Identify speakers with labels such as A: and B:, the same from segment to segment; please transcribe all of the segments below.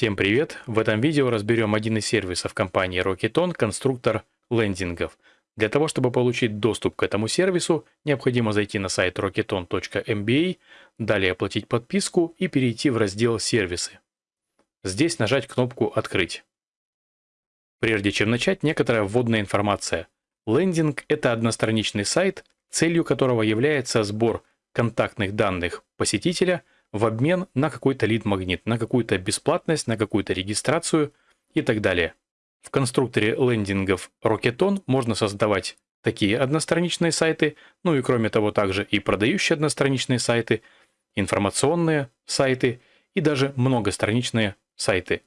A: Всем привет! В этом видео разберем один из сервисов компании Rocketon, конструктор лендингов. Для того, чтобы получить доступ к этому сервису, необходимо зайти на сайт rocketon.mba, далее оплатить подписку и перейти в раздел «Сервисы». Здесь нажать кнопку «Открыть». Прежде чем начать, некоторая вводная информация. Лендинг – это одностраничный сайт, целью которого является сбор контактных данных посетителя – в обмен на какой-то лид-магнит, на какую-то бесплатность, на какую-то регистрацию и так далее. В конструкторе лендингов Rocketon можно создавать такие одностраничные сайты, ну и кроме того также и продающие одностраничные сайты, информационные сайты и даже многостраничные сайты.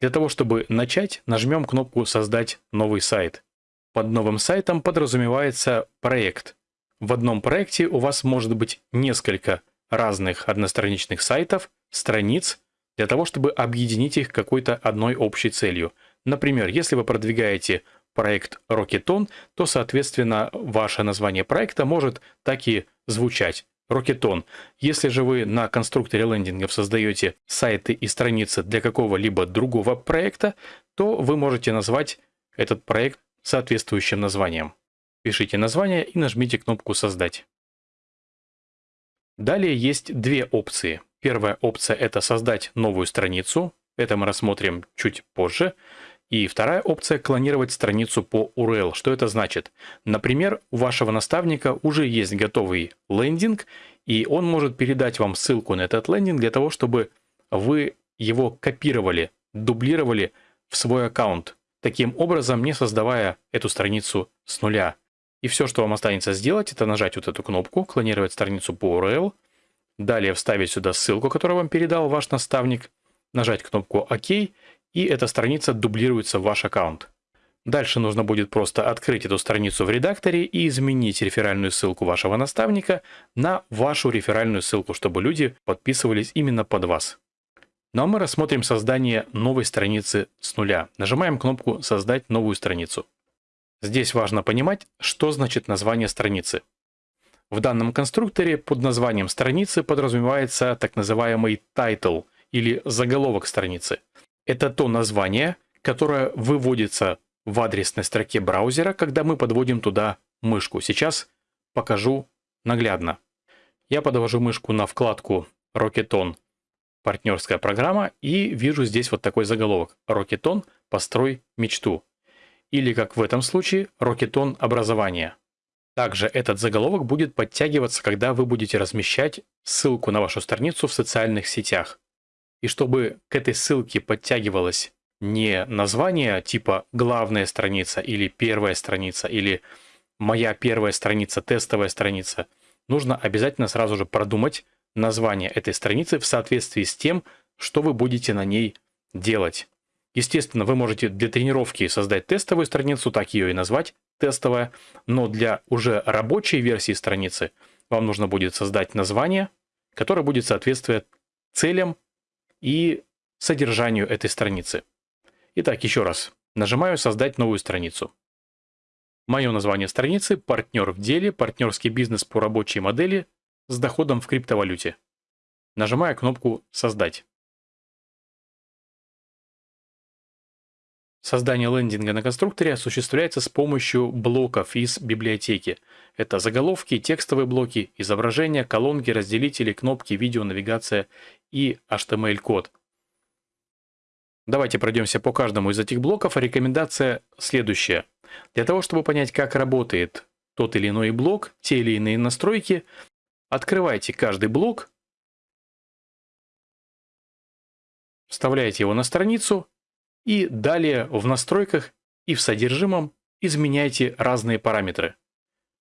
A: Для того, чтобы начать, нажмем кнопку «Создать новый сайт». Под новым сайтом подразумевается проект. В одном проекте у вас может быть несколько разных одностраничных сайтов, страниц, для того, чтобы объединить их какой-то одной общей целью. Например, если вы продвигаете проект Rocketon, то, соответственно, ваше название проекта может так и звучать. Rocketon. Если же вы на конструкторе лендингов создаете сайты и страницы для какого-либо другого проекта, то вы можете назвать этот проект соответствующим названием. Пишите название и нажмите кнопку «Создать». Далее есть две опции. Первая опция – это создать новую страницу. Это мы рассмотрим чуть позже. И вторая опция – клонировать страницу по URL. Что это значит? Например, у вашего наставника уже есть готовый лендинг, и он может передать вам ссылку на этот лендинг для того, чтобы вы его копировали, дублировали в свой аккаунт, таким образом не создавая эту страницу с нуля. И все, что вам останется сделать, это нажать вот эту кнопку, клонировать страницу по URL, далее вставить сюда ссылку, которую вам передал ваш наставник, нажать кнопку ОК, и эта страница дублируется в ваш аккаунт. Дальше нужно будет просто открыть эту страницу в редакторе и изменить реферальную ссылку вашего наставника на вашу реферальную ссылку, чтобы люди подписывались именно под вас. Ну а мы рассмотрим создание новой страницы с нуля. Нажимаем кнопку «Создать новую страницу». Здесь важно понимать, что значит название страницы. В данном конструкторе под названием страницы подразумевается так называемый title или заголовок страницы. Это то название, которое выводится в адресной строке браузера, когда мы подводим туда мышку. Сейчас покажу наглядно. Я подвожу мышку на вкладку Rocketon партнерская программа и вижу здесь вот такой заголовок Rocketon построй мечту или, как в этом случае, Rocketon образования. Также этот заголовок будет подтягиваться, когда вы будете размещать ссылку на вашу страницу в социальных сетях. И чтобы к этой ссылке подтягивалось не название типа «главная страница» или «первая страница» или «моя первая страница», «тестовая страница», нужно обязательно сразу же продумать название этой страницы в соответствии с тем, что вы будете на ней делать. Естественно, вы можете для тренировки создать тестовую страницу, так ее и назвать, тестовая, но для уже рабочей версии страницы вам нужно будет создать название, которое будет соответствовать целям и содержанию этой страницы. Итак, еще раз. Нажимаю «Создать новую страницу». Мое название страницы – «Партнер в деле. Партнерский бизнес по рабочей модели с доходом в криптовалюте». Нажимаю кнопку «Создать». Создание лендинга на конструкторе осуществляется с помощью блоков из библиотеки. Это заголовки, текстовые блоки, изображения, колонки, разделители, кнопки, видео, навигация и HTML-код. Давайте пройдемся по каждому из этих блоков. Рекомендация следующая. Для того, чтобы понять, как работает тот или иной блок, те или иные настройки, открывайте каждый блок, вставляете его на страницу и далее в настройках и в содержимом изменяйте разные параметры.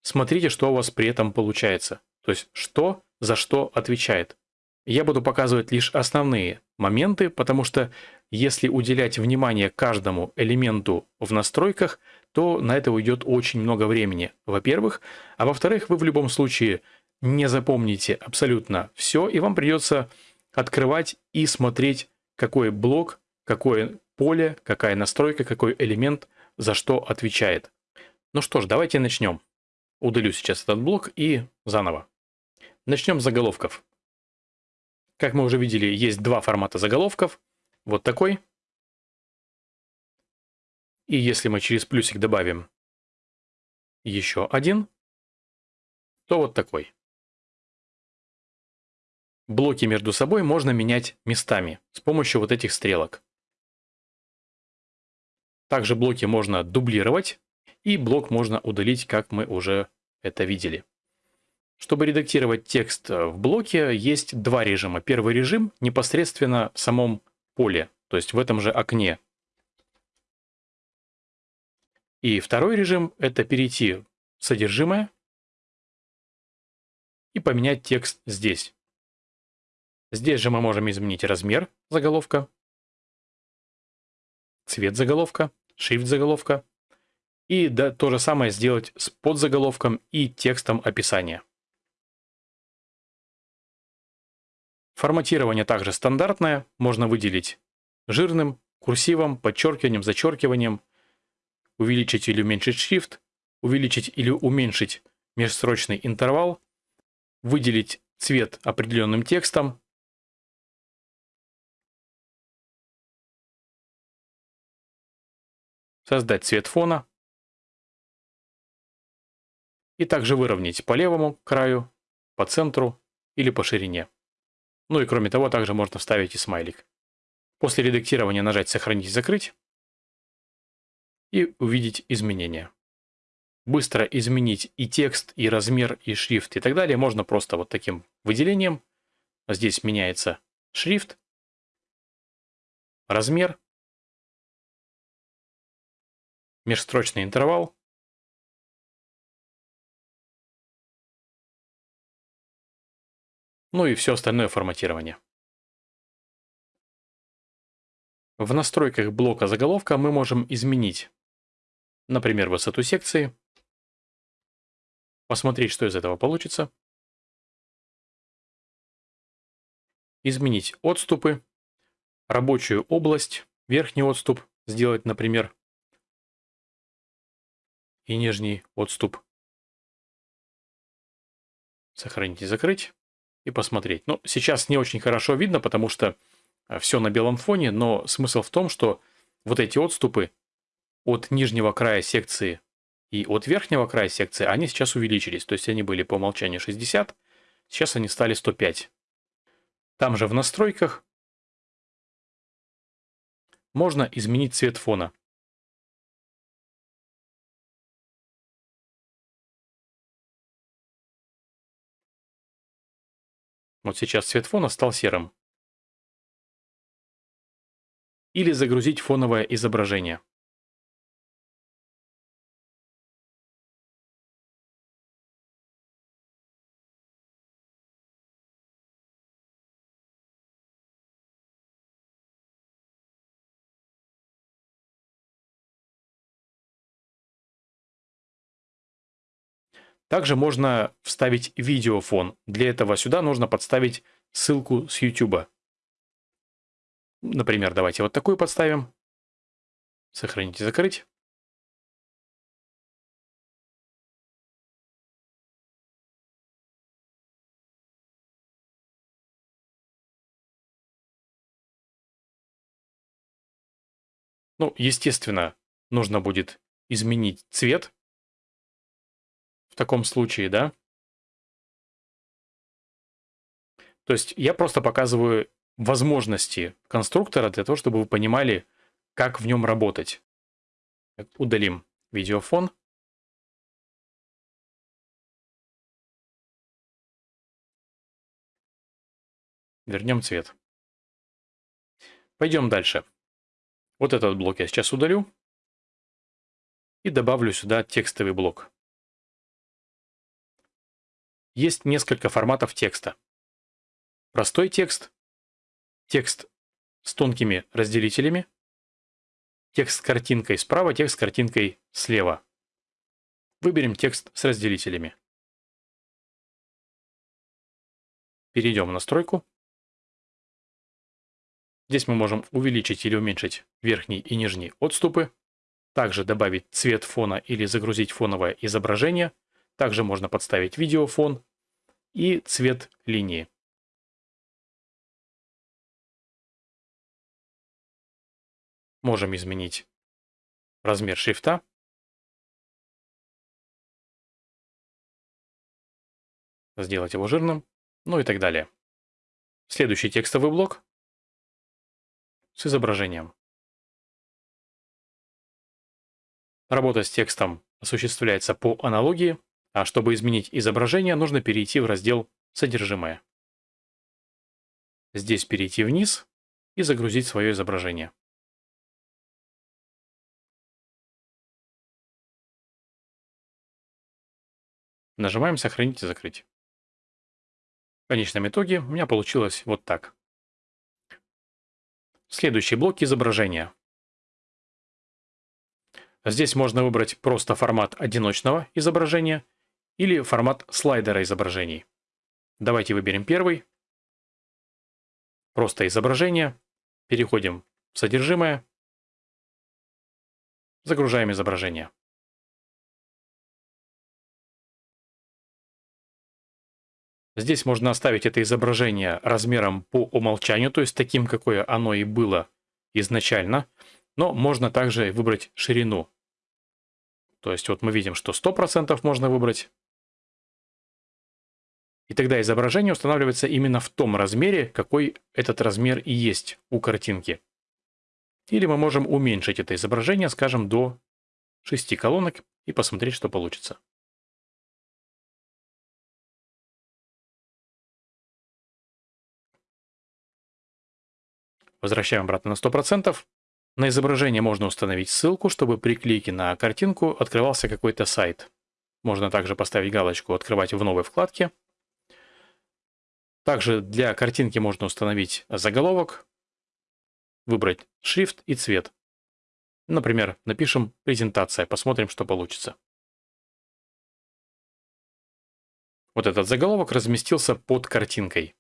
A: Смотрите, что у вас при этом получается. То есть, что за что отвечает. Я буду показывать лишь основные моменты, потому что если уделять внимание каждому элементу в настройках, то на это уйдет очень много времени, во-первых. А во-вторых, вы в любом случае не запомните абсолютно все, и вам придется открывать и смотреть, какой блок, какое поле, какая настройка, какой элемент за что отвечает. Ну что ж, давайте начнем. Удалю сейчас этот блок и заново. Начнем с заголовков. Как мы уже видели, есть два формата заголовков. вот такой. И если мы через плюсик добавим еще один, то вот такой. Блоки между собой можно менять местами с помощью вот этих стрелок. Также блоки можно дублировать, и блок можно удалить, как мы уже это видели. Чтобы редактировать текст в блоке, есть два режима. Первый режим непосредственно в самом поле, то есть в этом же окне. И второй режим – это перейти в содержимое и поменять текст здесь. Здесь же мы можем изменить размер заголовка, цвет заголовка, шрифт заголовка. И да, то же самое сделать с подзаголовком и текстом описания. Форматирование также стандартное, можно выделить жирным, курсивом, подчеркиванием, зачеркиванием, увеличить или уменьшить шрифт, увеличить или уменьшить межстрочный интервал, выделить цвет определенным текстом, создать цвет фона и также выровнять по левому краю, по центру или по ширине. Ну и кроме того, также можно вставить и смайлик. После редактирования нажать «Сохранить и закрыть» и увидеть изменения. Быстро изменить и текст, и размер, и шрифт, и так далее можно просто вот таким выделением. Здесь меняется шрифт, размер, межстрочный интервал. Ну и все остальное форматирование. В настройках блока заголовка мы можем изменить, например, высоту секции, посмотреть, что из этого получится, изменить отступы, рабочую область, верхний отступ сделать, например, и нижний отступ. Сохранить и закрыть. И посмотреть. Ну, сейчас не очень хорошо видно, потому что э, все на белом фоне, но смысл в том, что вот эти отступы от нижнего края секции и от верхнего края секции, они сейчас увеличились. То есть они были по умолчанию 60, сейчас они стали 105. Там же в настройках можно изменить цвет фона. Вот сейчас цвет фона стал серым. Или загрузить фоновое изображение. Также можно вставить видеофон. Для этого сюда нужно подставить ссылку с YouTube. Например, давайте вот такую подставим. Сохранить и закрыть. Ну, естественно, нужно будет изменить цвет в таком случае, да? То есть я просто показываю возможности конструктора для того, чтобы вы понимали, как в нем работать. Удалим видеофон. Вернем цвет. Пойдем дальше. Вот этот блок я сейчас удалю. И добавлю сюда текстовый блок. Есть несколько форматов текста. Простой текст, текст с тонкими разделителями, текст с картинкой справа, текст с картинкой слева. Выберем текст с разделителями. Перейдем в настройку. Здесь мы можем увеличить или уменьшить верхний и нижний отступы. Также добавить цвет фона или загрузить фоновое изображение. Также можно подставить видеофон и цвет линии. Можем изменить размер шрифта. Сделать его жирным, ну и так далее. Следующий текстовый блок с изображением. Работа с текстом осуществляется по аналогии, а чтобы изменить изображение, нужно перейти в раздел «Содержимое». Здесь перейти вниз и загрузить свое изображение. Нажимаем «Сохранить и закрыть». В конечном итоге у меня получилось вот так. Следующий блок изображения. Здесь можно выбрать просто формат одиночного изображения или формат слайдера изображений. Давайте выберем первый. Просто изображение. Переходим в содержимое. Загружаем изображение. Здесь можно оставить это изображение размером по умолчанию, то есть таким, какое оно и было изначально. Но можно также выбрать ширину. То есть вот мы видим, что 100% можно выбрать. И тогда изображение устанавливается именно в том размере, какой этот размер и есть у картинки. Или мы можем уменьшить это изображение, скажем, до 6 колонок и посмотреть, что получится. Возвращаем обратно на 100%. На изображение можно установить ссылку, чтобы при клике на картинку открывался какой-то сайт. Можно также поставить галочку «Открывать в новой вкладке». Также для картинки можно установить заголовок, выбрать шрифт и цвет. Например, напишем «Презентация», посмотрим, что получится. Вот этот заголовок разместился под картинкой.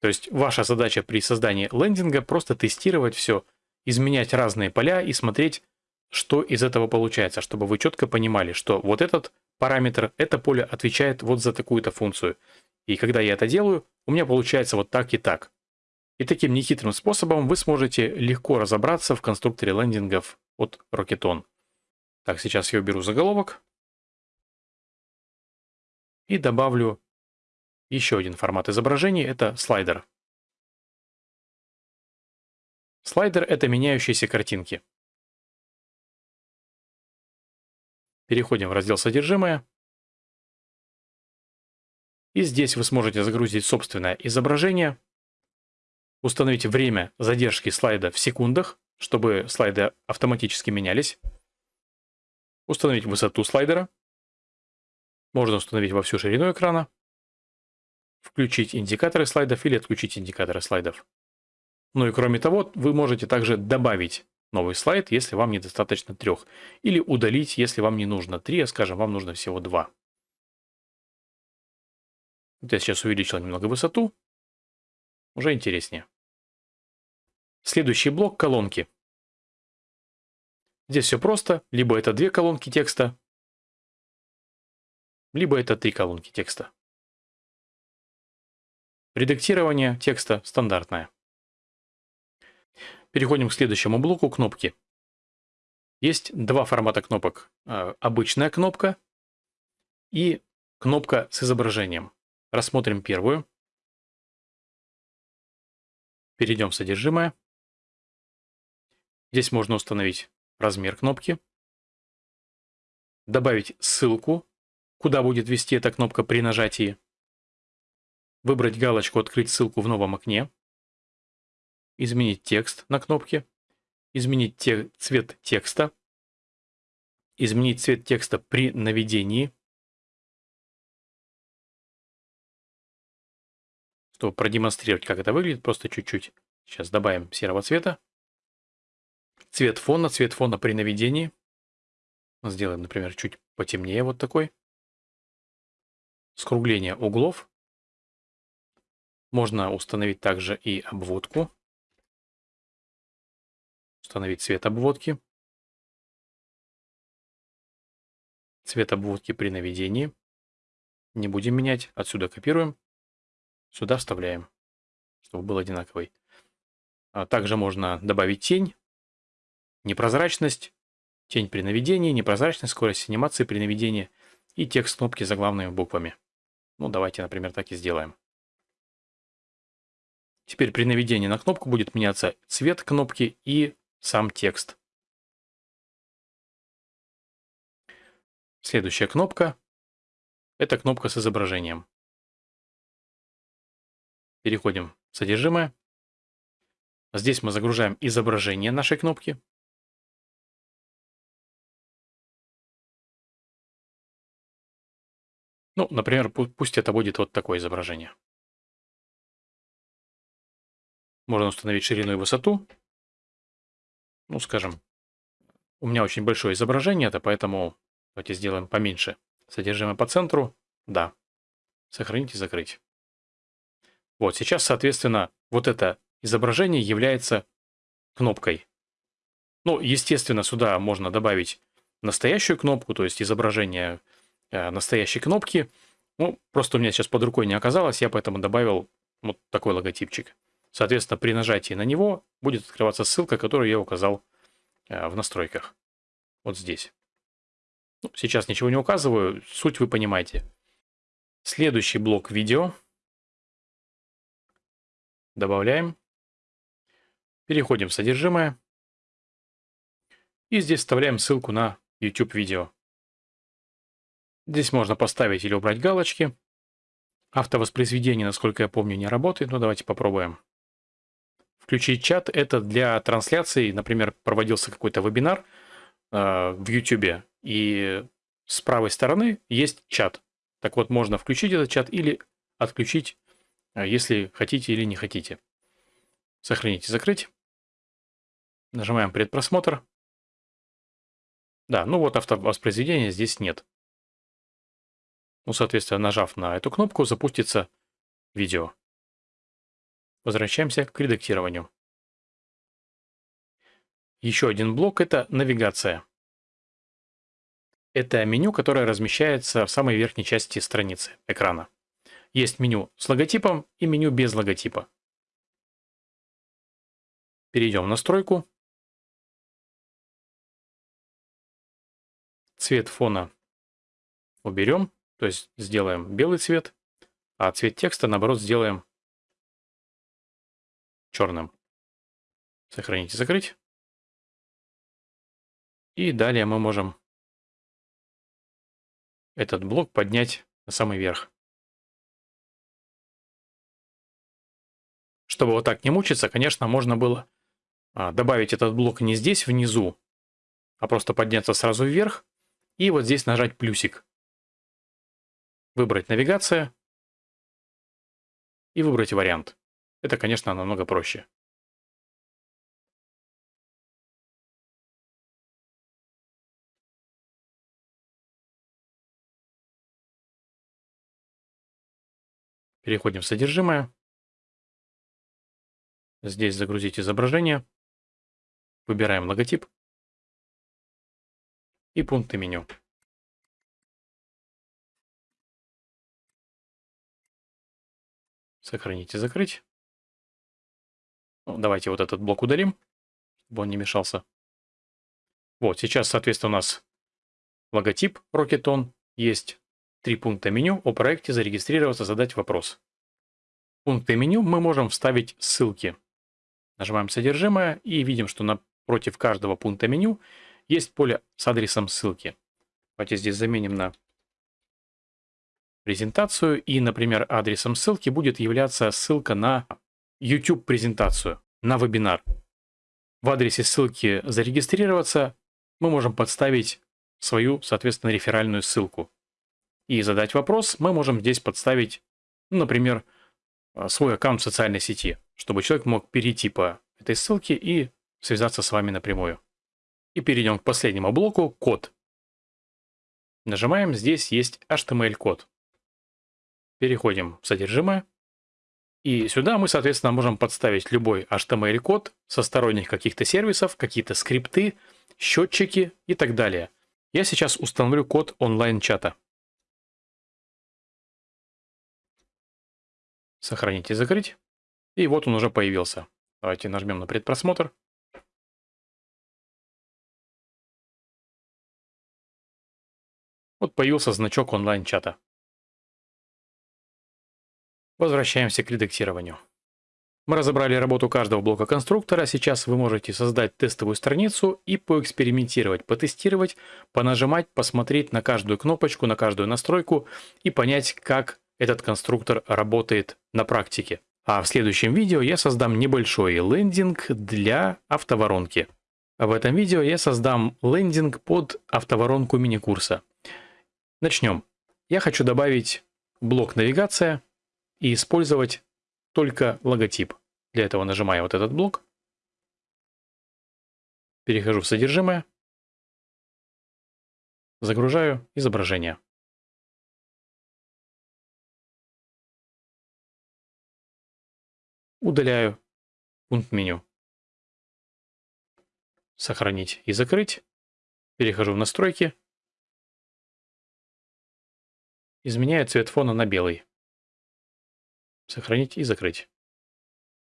A: То есть ваша задача при создании лендинга просто тестировать все, изменять разные поля и смотреть, что из этого получается, чтобы вы четко понимали, что вот этот параметр, это поле отвечает вот за такую-то функцию. И когда я это делаю, у меня получается вот так и так. И таким нехитрым способом вы сможете легко разобраться в конструкторе лендингов от Rocketon. Так, сейчас я уберу заголовок. И добавлю еще один формат изображений – это слайдер. Слайдер – это меняющиеся картинки. Переходим в раздел «Содержимое». И здесь вы сможете загрузить собственное изображение, установить время задержки слайда в секундах, чтобы слайды автоматически менялись, установить высоту слайдера, можно установить во всю ширину экрана, включить индикаторы слайдов или отключить индикаторы слайдов. Ну и кроме того, вы можете также добавить новый слайд, если вам недостаточно трех, или удалить, если вам не нужно три, а скажем, вам нужно всего два. Вот я сейчас увеличил немного высоту, уже интереснее. Следующий блок – колонки. Здесь все просто, либо это две колонки текста, либо это три колонки текста. Редактирование текста стандартное. Переходим к следующему блоку кнопки. Есть два формата кнопок. Э, обычная кнопка и кнопка с изображением. Рассмотрим первую. Перейдем в содержимое. Здесь можно установить размер кнопки, добавить ссылку, куда будет вести эта кнопка при нажатии, выбрать галочку «Открыть ссылку в новом окне», изменить текст на кнопке, изменить те, цвет текста, изменить цвет текста при наведении, чтобы продемонстрировать, как это выглядит, просто чуть-чуть. Сейчас добавим серого цвета. Цвет фона, цвет фона при наведении. Сделаем, например, чуть потемнее вот такой. Скругление углов. Можно установить также и обводку. Установить цвет обводки. Цвет обводки при наведении. Не будем менять. Отсюда копируем. Сюда вставляем, чтобы был одинаковый. А также можно добавить тень. непрозрачность, тень при наведении, непрозрачность, скорость анимации при наведении и текст кнопки заглавными буквами. Ну, давайте, например, так и сделаем. Теперь при наведении на кнопку будет меняться цвет кнопки и сам текст. Следующая кнопка – это кнопка с изображением. Переходим в содержимое. Здесь мы загружаем изображение нашей кнопки. Ну, например, пусть это будет вот такое изображение. Можно установить ширину и высоту. Ну, скажем, у меня очень большое изображение, это поэтому давайте сделаем поменьше. Содержимое по центру. Да. Сохранить и закрыть. Вот, сейчас, соответственно, вот это изображение является кнопкой. Ну, естественно, сюда можно добавить настоящую кнопку, то есть изображение Э, настоящей кнопки. Ну, просто у меня сейчас под рукой не оказалось, я поэтому добавил вот такой логотипчик. Соответственно, при нажатии на него будет открываться ссылка, которую я указал э, в настройках. Вот здесь. Ну, сейчас ничего не указываю, суть вы понимаете. Следующий блок видео. Добавляем. Переходим в содержимое. И здесь вставляем ссылку на YouTube видео. Здесь можно поставить или убрать галочки. Автовоспроизведение, насколько я помню, не работает, но давайте попробуем. Включить чат – это для трансляции, например, проводился какой-то вебинар э, в YouTube, и с правой стороны есть чат. Так вот, можно включить этот чат или отключить, если хотите или не хотите. Сохранить и закрыть. Нажимаем предпросмотр. Да, ну вот автовоспроизведения здесь нет. Ну, соответственно, нажав на эту кнопку, запустится видео. Возвращаемся к редактированию. Еще один блок – это навигация. Это меню, которое размещается в самой верхней части страницы экрана. Есть меню с логотипом и меню без логотипа. Перейдем в настройку. Цвет фона уберем. То есть сделаем белый цвет, а цвет текста, наоборот, сделаем черным. Сохранить и закрыть. И далее мы можем этот блок поднять на самый верх. Чтобы вот так не мучиться, конечно, можно было а, добавить этот блок не здесь внизу, а просто подняться сразу вверх и вот здесь нажать плюсик выбрать навигация и выбрать вариант. Это, конечно, намного проще. Переходим в содержимое. Здесь загрузить изображение. Выбираем логотип и пункты меню. Сохранить и закрыть. Ну, давайте вот этот блок удалим, чтобы он не мешался. Вот, сейчас, соответственно, у нас логотип Rocketon. Есть три пункта меню о проекте «Зарегистрироваться, задать вопрос». В пункты меню мы можем вставить ссылки. Нажимаем «Содержимое» и видим, что напротив каждого пункта меню есть поле с адресом ссылки. Давайте здесь заменим на презентацию, и, например, адресом ссылки будет являться ссылка на YouTube-презентацию, на вебинар. В адресе ссылки «Зарегистрироваться» мы можем подставить свою, соответственно, реферальную ссылку. И задать вопрос мы можем здесь подставить, ну, например, свой аккаунт в социальной сети, чтобы человек мог перейти по этой ссылке и связаться с вами напрямую. И перейдем к последнему блоку – код. Нажимаем, здесь есть HTML-код. Переходим в содержимое. И сюда мы, соответственно, можем подставить любой HTML-код со сторонних каких-то сервисов, какие-то скрипты, счетчики и так далее. Я сейчас установлю код онлайн-чата. Сохранить и закрыть. И вот он уже появился. Давайте нажмем на предпросмотр. Вот появился значок онлайн-чата. Возвращаемся к редактированию. Мы разобрали работу каждого блока конструктора, сейчас вы можете создать тестовую страницу и поэкспериментировать, потестировать, понажимать, посмотреть на каждую кнопочку, на каждую настройку и понять, как этот конструктор работает на практике. А в следующем видео я создам небольшой лендинг для автоворонки. В этом видео я создам лендинг под автоворонку мини-курса. Начнем. Я хочу добавить блок навигация и использовать только логотип. Для этого нажимаю вот этот блок. Перехожу в содержимое. Загружаю изображение. Удаляю пункт меню. Сохранить и закрыть. Перехожу в настройки. Изменяю цвет фона на белый. Сохранить и закрыть.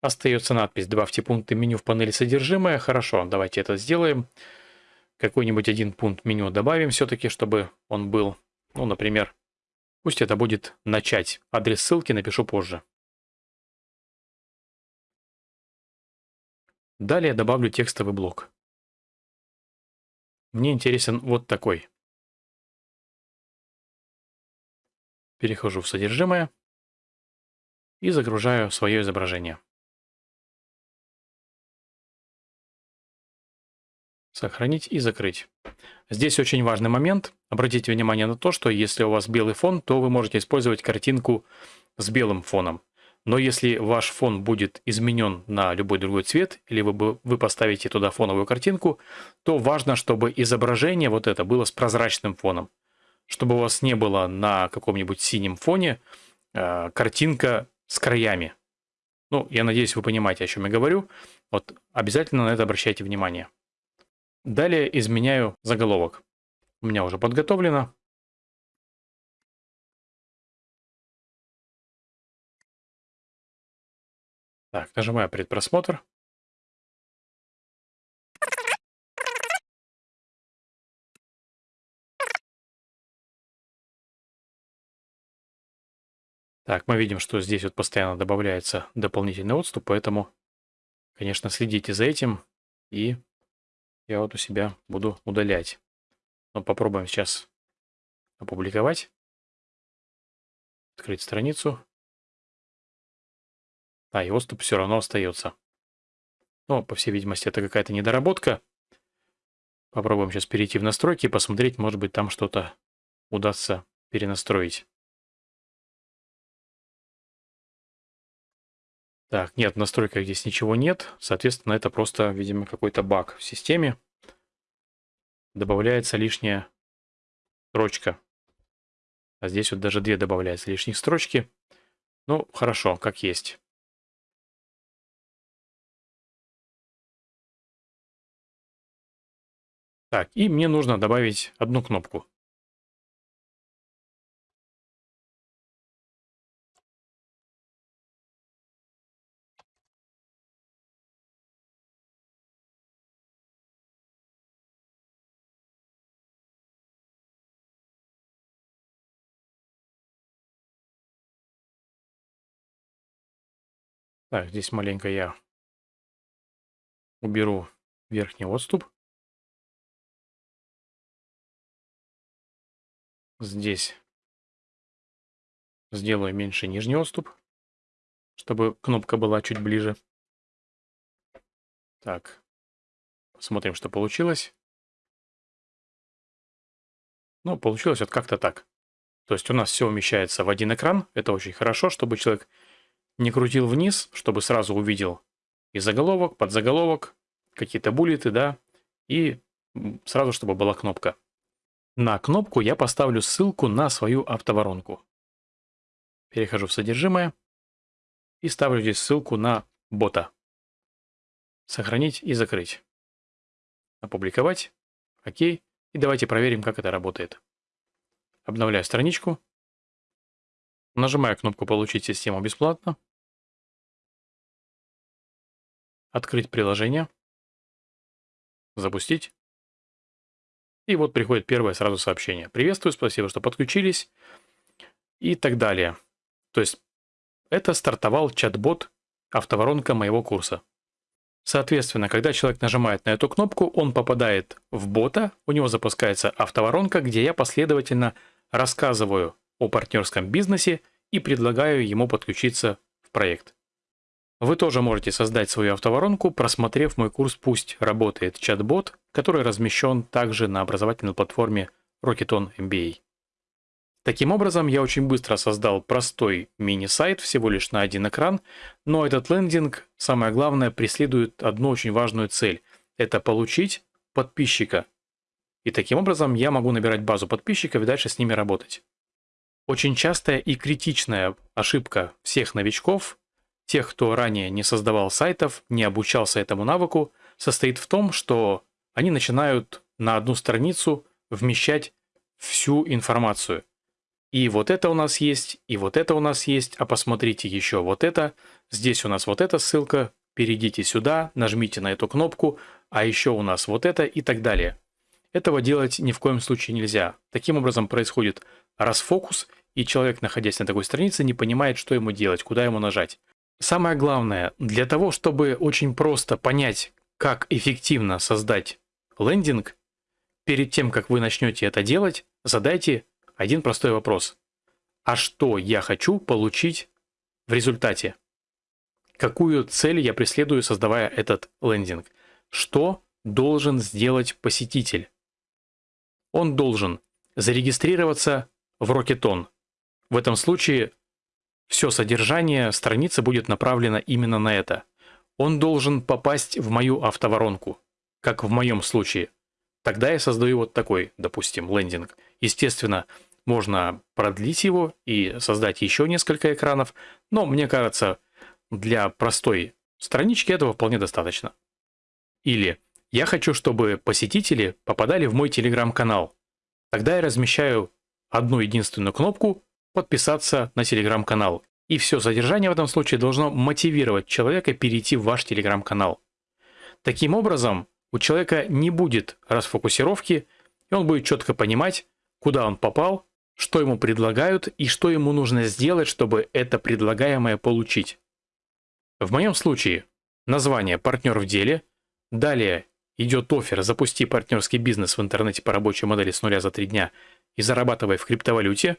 A: Остается надпись «Добавьте пункты меню в панели содержимое». Хорошо, давайте это сделаем. Какой-нибудь один пункт меню добавим все-таки, чтобы он был. Ну, например, пусть это будет «Начать». Адрес ссылки напишу позже. Далее добавлю текстовый блок. Мне интересен вот такой. Перехожу в содержимое и загружаю свое изображение. Сохранить и закрыть. Здесь очень важный момент. Обратите внимание на то, что если у вас белый фон, то вы можете использовать картинку с белым фоном. Но если ваш фон будет изменен на любой другой цвет, или вы, вы поставите туда фоновую картинку, то важно, чтобы изображение вот это было с прозрачным фоном. Чтобы у вас не было на каком-нибудь синем фоне э, картинка с краями. Ну, я надеюсь, вы понимаете, о чем я говорю. Вот обязательно на это обращайте внимание. Далее изменяю заголовок. У меня уже подготовлено. Так, нажимаю предпросмотр. Так, мы видим, что здесь вот постоянно добавляется дополнительный отступ, поэтому, конечно, следите за этим, и я вот у себя буду удалять. Но попробуем сейчас опубликовать, открыть страницу. А, и отступ все равно остается. Но, по всей видимости, это какая-то недоработка. Попробуем сейчас перейти в настройки и посмотреть, может быть, там что-то удастся перенастроить. Так, нет, в настройках здесь ничего нет. Соответственно, это просто, видимо, какой-то баг в системе. Добавляется лишняя строчка. А здесь вот даже две добавляются лишних строчки. Ну, хорошо, как есть. Так, и мне нужно добавить одну кнопку. Так, здесь маленько я уберу верхний отступ. Здесь сделаю меньше нижний отступ, чтобы кнопка была чуть ближе. Так, посмотрим, что получилось. Ну, получилось вот как-то так. То есть у нас все умещается в один экран. Это очень хорошо, чтобы человек не крутил вниз, чтобы сразу увидел и заголовок, подзаголовок, какие-то буллеты, да, и сразу, чтобы была кнопка. На кнопку я поставлю ссылку на свою автоворонку. Перехожу в содержимое и ставлю здесь ссылку на бота. Сохранить и закрыть. Опубликовать. Окей. И давайте проверим, как это работает. Обновляю страничку. Нажимаю кнопку «Получить систему бесплатно». Открыть приложение. Запустить. И вот приходит первое сразу сообщение. Приветствую, спасибо, что подключились. И так далее. То есть это стартовал чат-бот автоворонка моего курса. Соответственно, когда человек нажимает на эту кнопку, он попадает в бота, у него запускается автоворонка, где я последовательно рассказываю о партнерском бизнесе и предлагаю ему подключиться в проект. Вы тоже можете создать свою автоворонку, просмотрев мой курс «Пусть работает чат-бот», который размещен также на образовательной платформе Rocketon MBA. Таким образом, я очень быстро создал простой мини-сайт, всего лишь на один экран, но этот лендинг, самое главное, преследует одну очень важную цель – это получить подписчика. И таким образом я могу набирать базу подписчиков и дальше с ними работать. Очень частая и критичная ошибка всех новичков, тех, кто ранее не создавал сайтов, не обучался этому навыку, состоит в том, что они начинают на одну страницу вмещать всю информацию – и вот это у нас есть, и вот это у нас есть, а посмотрите еще вот это. Здесь у нас вот эта ссылка, перейдите сюда, нажмите на эту кнопку, а еще у нас вот это и так далее. Этого делать ни в коем случае нельзя. Таким образом происходит расфокус, и человек, находясь на такой странице, не понимает, что ему делать, куда ему нажать. Самое главное, для того, чтобы очень просто понять, как эффективно создать лендинг, перед тем, как вы начнете это делать, задайте один простой вопрос. А что я хочу получить в результате? Какую цель я преследую, создавая этот лендинг? Что должен сделать посетитель? Он должен зарегистрироваться в Rocketon. В этом случае все содержание страницы будет направлено именно на это. Он должен попасть в мою автоворонку, как в моем случае. Тогда я создаю вот такой, допустим, лендинг. Естественно, можно продлить его и создать еще несколько экранов, но мне кажется, для простой странички этого вполне достаточно. Или я хочу, чтобы посетители попадали в мой телеграм-канал. Тогда я размещаю одну единственную кнопку «Подписаться на телеграм-канал». И все содержание в этом случае должно мотивировать человека перейти в ваш телеграм-канал. Таким образом, у человека не будет расфокусировки, и он будет четко понимать, куда он попал что ему предлагают и что ему нужно сделать, чтобы это предлагаемое получить. В моем случае название «Партнер в деле», далее идет офер «Запусти партнерский бизнес в интернете по рабочей модели с нуля за три дня и зарабатывай в криптовалюте»,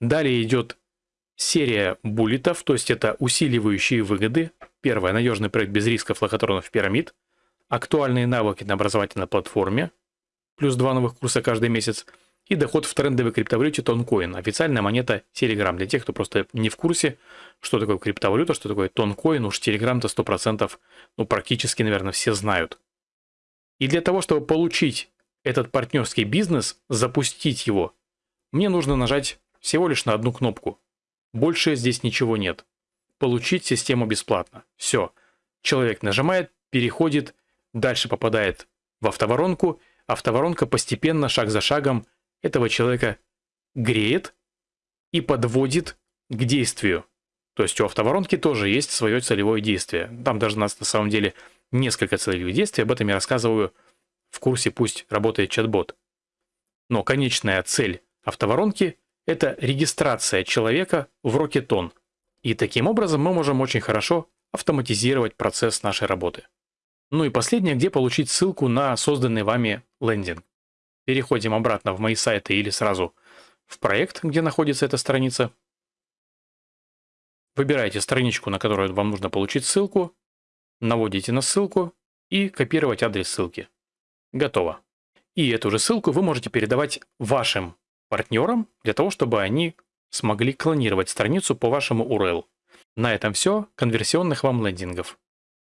A: далее идет серия буллетов, то есть это усиливающие выгоды, первое – надежный проект без рисков лохотронов пирамид, актуальные навыки на образовательной платформе, плюс два новых курса каждый месяц – и доход в трендовой криптовалюте Тонкоин, официальная монета Telegram. Для тех, кто просто не в курсе, что такое криптовалюта, что такое Тонкоин, уж Telegram-то 100%, ну практически, наверное, все знают. И для того, чтобы получить этот партнерский бизнес, запустить его, мне нужно нажать всего лишь на одну кнопку. Больше здесь ничего нет. Получить систему бесплатно. Все. Человек нажимает, переходит, дальше попадает в автоворонку, автоворонка постепенно, шаг за шагом этого человека греет и подводит к действию. То есть у автоворонки тоже есть свое целевое действие. Там даже у нас на самом деле несколько целевых действий, об этом я рассказываю в курсе «Пусть работает чат-бот». Но конечная цель автоворонки – это регистрация человека в Rocketon. И таким образом мы можем очень хорошо автоматизировать процесс нашей работы. Ну и последнее, где получить ссылку на созданный вами лендинг переходим обратно в мои сайты или сразу в проект, где находится эта страница. Выбираете страничку, на которую вам нужно получить ссылку, наводите на ссылку и копировать адрес ссылки. Готово. И эту же ссылку вы можете передавать вашим партнерам для того, чтобы они смогли клонировать страницу по вашему URL. На этом все. Конверсионных вам лендингов.